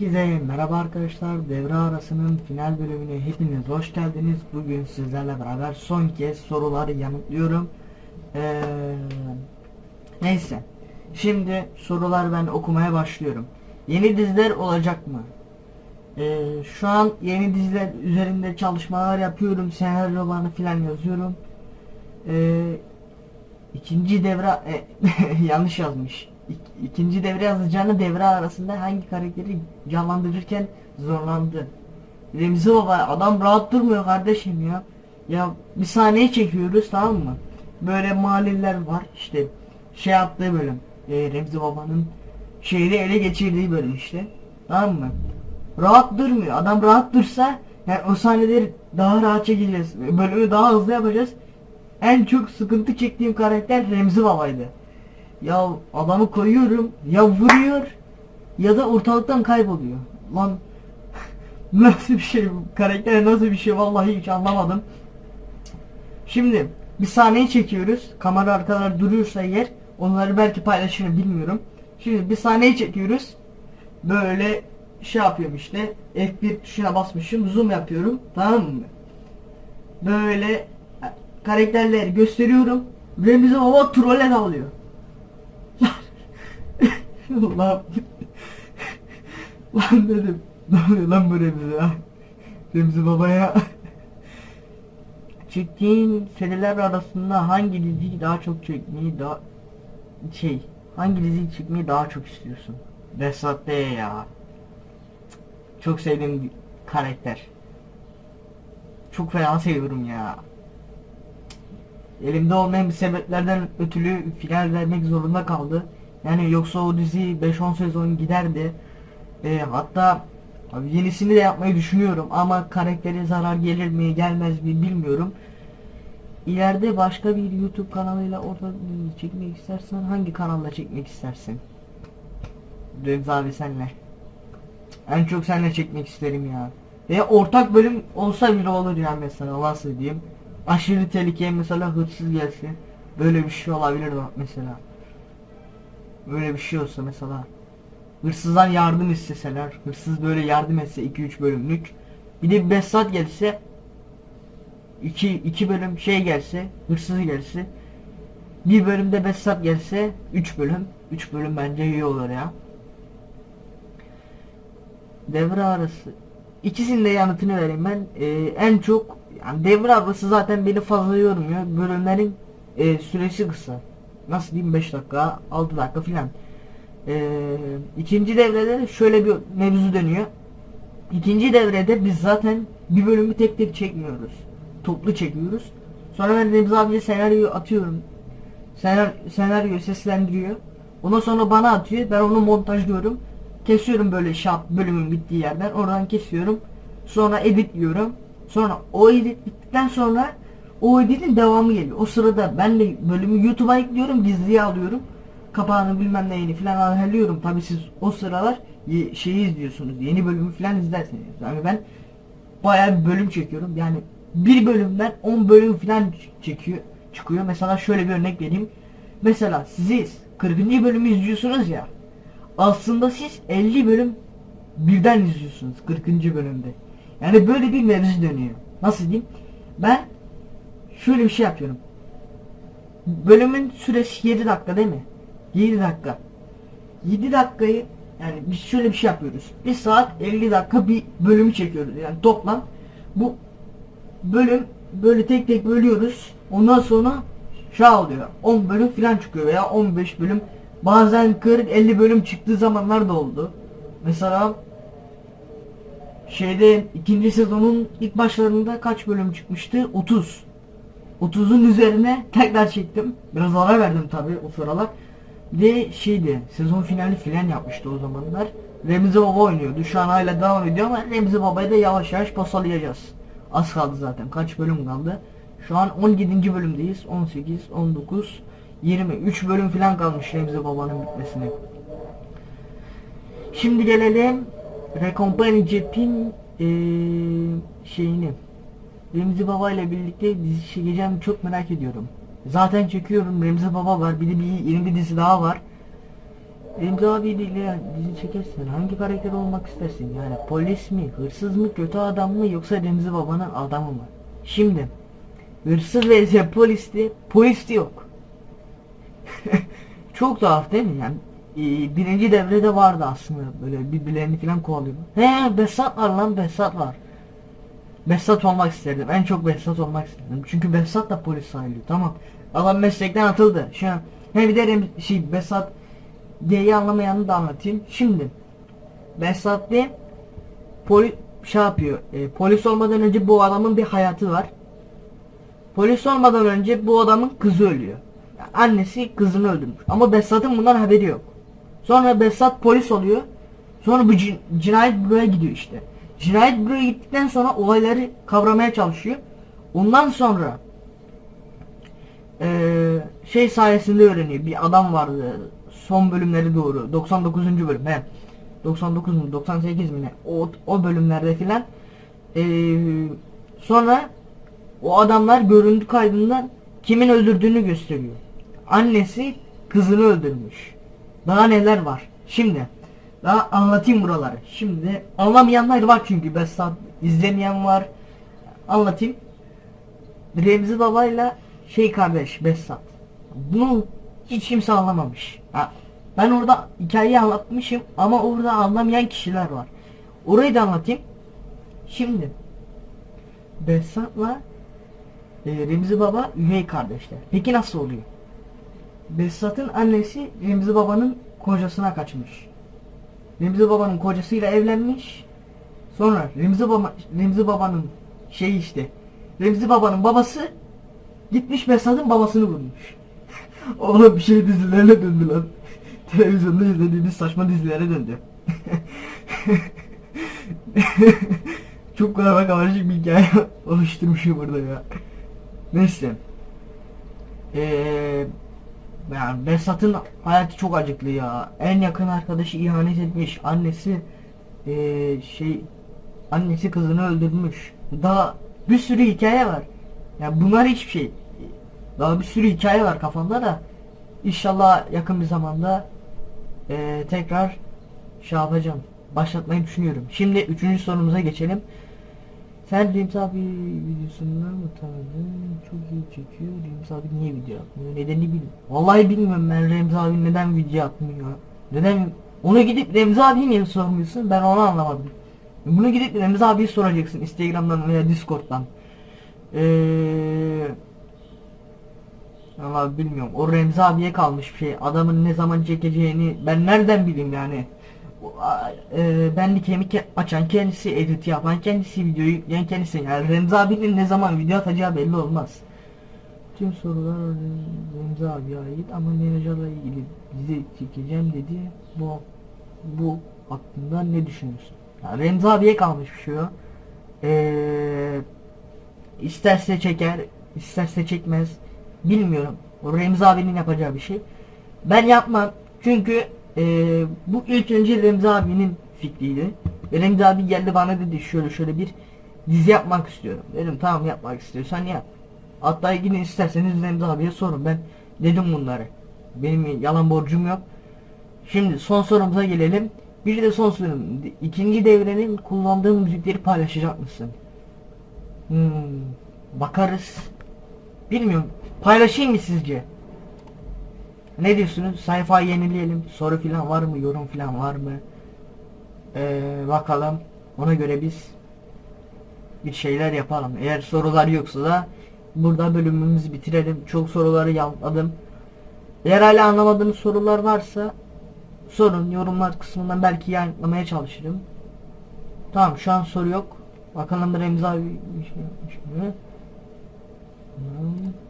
Herkese merhaba arkadaşlar. Devre arasının final bölümüne hepiniz hoş geldiniz. Bugün sizlerle beraber son kez soruları yanıtlıyorum. Ee, neyse. Şimdi soruları ben okumaya başlıyorum. Yeni diziler olacak mı? Ee, şu an yeni diziler üzerinde çalışmalar yapıyorum. Senaryolarını filan yazıyorum. Ee, ikinci devre e, yanlış yazmış. İk- ikinci devre yazacağını devre arasında hangi karakteri canlandırırken zorlandı. Remzi baba adam rahat durmuyor kardeşim ya. Ya bir sahneyi çekiyoruz tamam mı? Böyle mahalleler var işte şey yaptığı bölüm. E, Remzi babanın şehri ele geçirdiği bölüm işte. Tamam mı? Rahat durmuyor. Adam rahat dursa yani o sahneleri daha rahat çekeceğiz. Bölümü daha hızlı yapacağız. En çok sıkıntı çektiğim karakter Remzi babaydı. Ya adamı koyuyorum ya vuruyor ya da ortalıktan kayboluyor. Lan nasıl bir şey bu karakter nasıl bir şey vallahi hiç anlamadım. Şimdi bir sahneyi çekiyoruz. Kamera arkalar duruyorsa eğer onları belki paylaşırım bilmiyorum. Şimdi bir sahneyi çekiyoruz. Böyle şey yapıyorum işte. F1 tuşuna basmışım. Zoom yapıyorum. Tamam mı? Böyle karakterleri gösteriyorum. Remzi baba trolle dalıyor. Allah'ım. lan dedim. Ne oluyor lan bu Remzi ya? Remzi babaya. Çektiğin seriler arasında hangi diziyi daha çok çekmeyi daha şey hangi diziyi çekmeyi daha çok istiyorsun? Vesat de ya. Çok sevdiğim karakter. Çok fena seviyorum ya. Elimde olmayan bir sebeplerden ötürü final vermek zorunda kaldı. Yani yoksa o dizi 5-10 sezon giderdi. Ee, hatta yenisini de yapmayı düşünüyorum ama karaktere zarar gelir mi gelmez mi bilmiyorum. İleride başka bir YouTube kanalıyla orada çekmek istersen hangi kanalda çekmek istersin? Remzi abi senle. En çok seninle çekmek isterim ya. Ve ortak bölüm olsa bile olur ya mesela nasıl diyeyim. Aşırı tehlikeye mesela hırsız gelse. Böyle bir şey olabilir mesela. Böyle bir şey olsa mesela. Hırsızdan yardım isteseler. Hırsız böyle yardım etse 2-3 bölümlük. Bir de bir Behzat gelse. 2 2 bölüm şey gelse. Hırsız gelse. Bir bölümde Behzat gelse 3 bölüm. 3 bölüm bence iyi olur ya. Devre arası. İkisinin de yanıtını vereyim ben. Ee, en çok yani devre arası zaten beni fazla yormuyor. Bölümlerin e, süresi kısa. Nasıl diyeyim 5 dakika, 6 dakika filan. Ee, ikinci devrede şöyle bir mevzu dönüyor. İkinci devrede biz zaten bir bölümü tek tek çekmiyoruz. Toplu çekiyoruz. Sonra ben Remzi abiye senaryoyu atıyorum. Senaryo, senaryo seslendiriyor. Ondan sonra bana atıyor. Ben onu montajlıyorum. Kesiyorum böyle şap bölümün bittiği yerden. Oradan kesiyorum. Sonra editliyorum. Sonra o edit bittikten sonra o editin devamı geliyor. O sırada ben de bölümü YouTube'a ekliyorum. Gizliye alıyorum. Kapağını bilmem neyini falan ayarlıyorum. Tabi siz o sıralar şeyi izliyorsunuz. Yeni bölümü falan izlersiniz. Yani ben bayağı bir bölüm çekiyorum. Yani bir bölümden 10 bölüm falan çekiyor çıkıyor. Mesela şöyle bir örnek vereyim. Mesela siz 40. bölümü izliyorsunuz ya. Aslında siz 50 bölüm birden izliyorsunuz 40. bölümde. Yani böyle bir mevzu dönüyor. Nasıl diyeyim? Ben şöyle bir şey yapıyorum. Bölümün süresi 7 dakika değil mi? 7 dakika. 7 dakikayı yani biz şöyle bir şey yapıyoruz. 1 saat 50 dakika bir bölümü çekiyoruz. Yani toplam bu bölüm böyle tek tek bölüyoruz. Ondan sonra şey oluyor. 10 bölüm falan çıkıyor veya 15 bölüm. Bazen 40-50 bölüm çıktığı zamanlar da oldu. Mesela şeyde ikinci sezonun ilk başlarında kaç bölüm çıkmıştı? 30. 30'un üzerine tekrar çektim. Biraz ara verdim tabi o sıralar. Ve şeydi sezon finali filan yapmıştı o zamanlar. Remzi Baba oynuyordu. Şu an hala devam ediyor ama Remzi Baba'yı da yavaş yavaş posalayacağız. Az kaldı zaten. Kaç bölüm kaldı? Şu an 17. bölümdeyiz. 18, 19, 20. 3 bölüm filan kalmış Remzi Baba'nın bitmesine. Şimdi gelelim Recompany Cep'in eee, şeyini. Remzi Baba ile birlikte dizi çekeceğim çok merak ediyorum. Zaten çekiyorum. Remzi Baba var. Bir de bir yeni bir dizi daha var. Remzi abiyle dizi çekersen hangi karakter olmak istersin? Yani polis mi, hırsız mı, kötü adam mı yoksa Remzi babanın adamı mı? Şimdi hırsız ve polisti, polisti yok. Çok tuhaf değil mi? Yani e, birinci devrede vardı aslında böyle birbirlerini falan kovalıyor. He Besat var lan Besat var. Behzat olmak isterdim. En çok Behzat olmak isterdim. Çünkü Behzat da polis sayılıyor. Tamam. Adam meslekten atıldı. Şu an he bir de Rem- şey Behzat diye anlamayanı da anlatayım. Şimdi Behzat diye poli şey yapıyor. e, polis olmadan önce bu adamın bir hayatı var. Polis olmadan önce bu adamın kızı ölüyor. Yani annesi kızını öldürmüş. Ama Behzat'ın bundan haberi yok. Sonra Behzat polis oluyor. Sonra bu cin- cinayet büroya gidiyor işte. Cinayet büroya gittikten sonra olayları kavramaya çalışıyor. Ondan sonra eee, şey sayesinde öğreniyor. Bir adam vardı. Son bölümleri doğru. 99. bölüm. He. 99 mu 98 mi ne? O, o bölümlerde filan. Eee, sonra o adamlar görüntü kaydından kimin öldürdüğünü gösteriyor. Annesi kızını öldürmüş. Daha neler var? Şimdi daha anlatayım buraları. Şimdi anlamayanlar var çünkü Besat izlemeyen var. Anlatayım. Remzi babayla şey kardeş Besat. Bunu hiç kimse anlamamış. Ha, ben orada hikayeyi anlatmışım ama orada anlamayan kişiler var. Orayı da anlatayım. Şimdi Besat'la e, Remzi Baba üvey kardeşler. Peki nasıl oluyor? Besat'ın annesi Remzi Baba'nın kocasına kaçmış. Remzi Baba'nın kocasıyla evlenmiş. Sonra Remzi Baba Remzi Baba'nın şey işte Remzi Baba'nın babası gitmiş Besat'ın babasını vurmuş. Oğlum bir şey dizilerine döndü lan. Televizyonda izlediğimiz saçma dizilere döndü. Çok karma karışık bir hikaye oluşturmuşum burada ya. Neyse. Eee yani Besat'ın hayatı çok acıklı ya. En yakın arkadaşı ihanet etmiş. Annesi eee, şey annesi kızını öldürmüş. Daha bir sürü hikaye var. Ya bunlar hiçbir şey. Daha bir sürü hikaye var kafamda da. İnşallah yakın bir zamanda eee, tekrar şey yapacağım. Başlatmayı düşünüyorum. Şimdi üçüncü sorumuza geçelim. Sen James abi videosundan mı tanıdın? Çok iyi çekiyor. James abi niye video atmıyor? Nedenini bilmiyorum. Vallahi bilmiyorum ben Remzi abi neden video atmıyor. Neden? Onu gidip Remzi abiye niye sormuyorsun? Ben onu anlamadım. Bunu gidip Remzi abiye soracaksın Instagram'dan veya Discord'dan. Eee... Ama bilmiyorum. O Remzi abiye kalmış bir şey. Adamın ne zaman çekeceğini ben nereden bileyim yani. E, benlik kemik açan kendisi, edit yapan kendisi, videoyu yükleyen kendisi. Yani Remzi abinin ne zaman video atacağı belli olmaz. Tüm sorular Remzi abiye ait ama menajerle ilgili dizi çekeceğim dedi. Bu bu hakkında ne düşünüyorsun? Yani Remzi abiye kalmış bir şey o. Eee isterse çeker, isterse çekmez. Bilmiyorum. O Remzi abinin yapacağı bir şey. Ben yapmam. Çünkü eee, bu ilk önce Remzi abinin fikriydi. Ve Remzi abi geldi bana dedi şöyle şöyle bir dizi yapmak istiyorum. Dedim tamam yapmak istiyorsan yap. Hatta yine isterseniz Remzi abiye sorun. Ben dedim bunları. Benim yalan borcum yok. Şimdi son sorumuza gelelim. Bir de son sorum. İkinci devrenin kullandığım müzikleri paylaşacak mısın? Hmm, bakarız. Bilmiyorum. Paylaşayım mı sizce? Ne diyorsunuz? Sayfayı yenileyelim. Soru filan var mı? Yorum filan var mı? Ee, bakalım. Ona göre biz bir şeyler yapalım. Eğer sorular yoksa da burada bölümümüzü bitirelim. Çok soruları yanıtladım. Eğer hala anlamadığınız sorular varsa sorun yorumlar kısmından belki yanıtlamaya çalışırım. Tamam şu an soru yok. Bakalım Remzi abi bir şey yapmış mı? Hmm.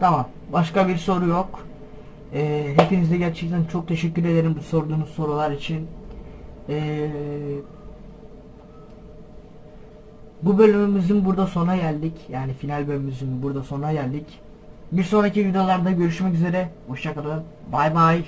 Tamam. Başka bir soru yok. Ee, hepinize gerçekten çok teşekkür ederim bu sorduğunuz sorular için. Ee, bu bölümümüzün burada sona geldik. Yani final bölümümüzün burada sona geldik. Bir sonraki videolarda görüşmek üzere. Hoşçakalın. Bay bay.